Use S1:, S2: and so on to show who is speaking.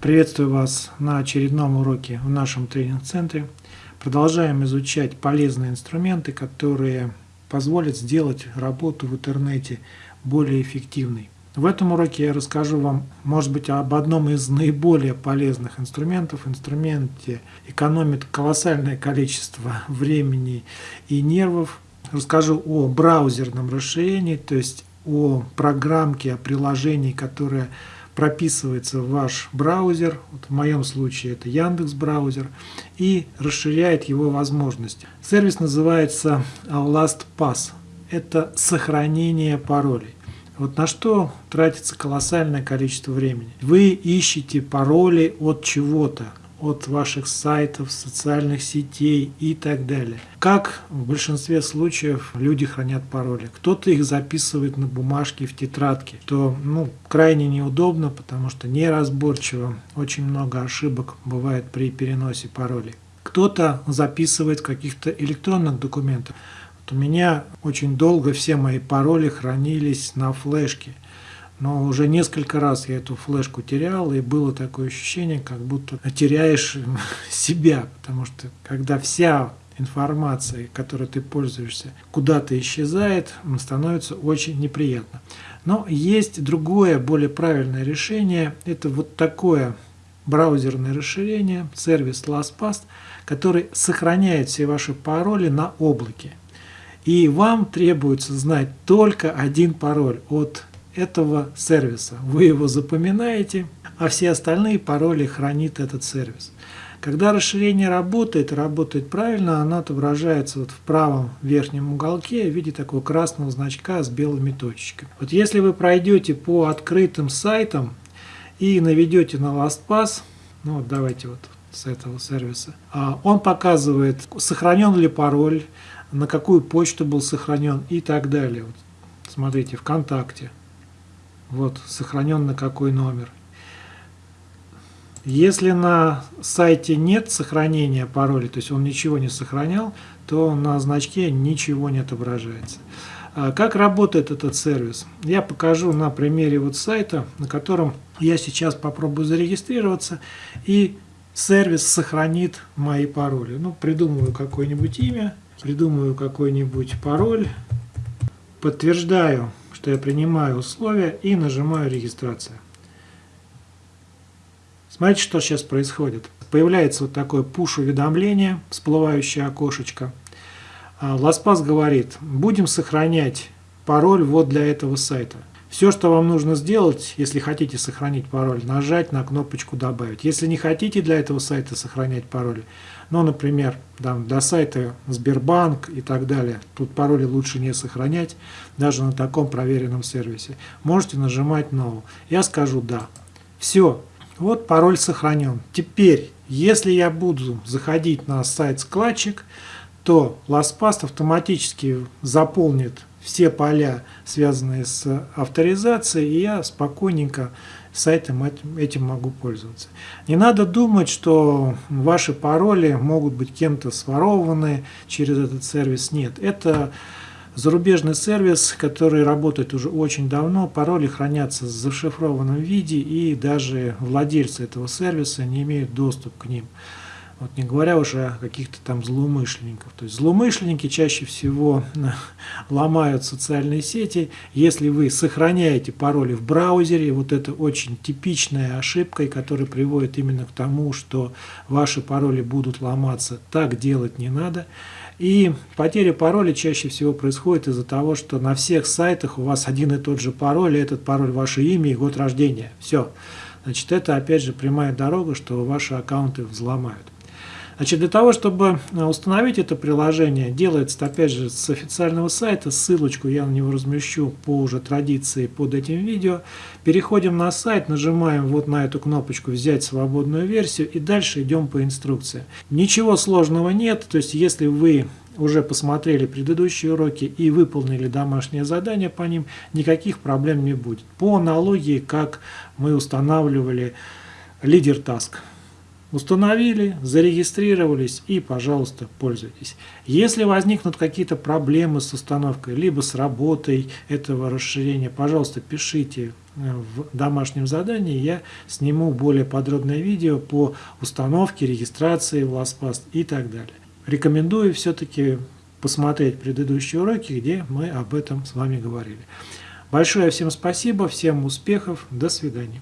S1: Приветствую вас на очередном уроке в нашем тренинг-центре. Продолжаем изучать полезные инструменты, которые позволят сделать работу в интернете более эффективной. В этом уроке я расскажу вам, может быть, об одном из наиболее полезных инструментов. Инструменте экономит колоссальное количество времени и нервов. Расскажу о браузерном расширении, то есть о программке, о приложении, которое прописывается в ваш браузер, вот в моем случае это Яндекс браузер, и расширяет его возможности. Сервис называется LastPass. Это сохранение паролей. Вот на что тратится колоссальное количество времени. Вы ищете пароли от чего-то, от ваших сайтов, социальных сетей и так далее. Как в большинстве случаев люди хранят пароли? Кто-то их записывает на бумажке в тетрадке, то ну, крайне неудобно, потому что неразборчиво, очень много ошибок бывает при переносе паролей. Кто-то записывает каких-то электронных документах. Вот у меня очень долго все мои пароли хранились на флешке. Но уже несколько раз я эту флешку терял, и было такое ощущение, как будто теряешь себя, потому что когда вся информация, которой ты пользуешься, куда-то исчезает, становится очень неприятно. Но есть другое, более правильное решение. Это вот такое браузерное расширение, сервис LastPass, который сохраняет все ваши пароли на облаке. И вам требуется знать только один пароль от этого сервиса. Вы его запоминаете, а все остальные пароли хранит этот сервис. Когда расширение работает, работает правильно, оно отображается вот в правом верхнем уголке в виде такого красного значка с белыми точечками. Вот если вы пройдете по открытым сайтам и наведете на LastPass, ну вот давайте вот с этого сервиса, а он показывает, сохранен ли пароль, на какую почту был сохранен и так далее. Вот, смотрите, ВКонтакте. Вот, сохранен на какой номер. Если на сайте нет сохранения пароля, то есть он ничего не сохранял, то на значке ничего не отображается. А как работает этот сервис? Я покажу на примере вот сайта, на котором я сейчас попробую зарегистрироваться, и сервис сохранит мои пароли. Ну, придумываю какое-нибудь имя, придумаю какой-нибудь пароль, подтверждаю что я принимаю условия и нажимаю регистрация. Смотрите, что сейчас происходит. Появляется вот такое push-уведомление, всплывающее окошечко. LastPass а, говорит, будем сохранять пароль вот для этого сайта. Все, что вам нужно сделать, если хотите сохранить пароль, нажать на кнопочку «Добавить». Если не хотите для этого сайта сохранять пароль, ну, например, там, до сайта Сбербанк и так далее, тут пароли лучше не сохранять, даже на таком проверенном сервисе, можете нажимать «No». Я скажу «Да». Все, вот пароль сохранен. Теперь, если я буду заходить на сайт-складчик, то LastPass автоматически заполнит все поля, связанные с авторизацией, и я спокойненько сайтом этим могу пользоваться. Не надо думать, что ваши пароли могут быть кем-то сворованы через этот сервис. Нет, это зарубежный сервис, который работает уже очень давно. Пароли хранятся в зашифрованном виде, и даже владельцы этого сервиса не имеют доступ к ним. Вот не говоря уже о каких-то там злоумышленников. То есть злоумышленники чаще всего ломают социальные сети. Если вы сохраняете пароли в браузере, вот это очень типичная ошибка, которая приводит именно к тому, что ваши пароли будут ломаться. Так делать не надо. И потеря пароля чаще всего происходит из-за того, что на всех сайтах у вас один и тот же пароль, и этот пароль ваше имя и год рождения. Все. Значит, это опять же прямая дорога, что ваши аккаунты взломают. Значит, для того, чтобы э, установить это приложение, делается, опять же, с официального сайта, ссылочку я на него размещу по уже традиции под этим видео. Переходим на сайт, нажимаем вот на эту кнопочку «Взять свободную версию» и дальше идем по инструкции. Ничего сложного нет, то есть если вы уже посмотрели предыдущие уроки и выполнили домашнее задание по ним, никаких проблем не будет. По аналогии, как мы устанавливали лидер task. Установили, зарегистрировались и, пожалуйста, пользуйтесь. Если возникнут какие-то проблемы с установкой, либо с работой этого расширения, пожалуйста, пишите э, в домашнем задании. Я сниму более подробное видео по установке, регистрации в LastPass и так далее. Рекомендую все-таки посмотреть предыдущие уроки, где мы об этом с вами говорили. Большое всем спасибо, всем успехов, до свидания.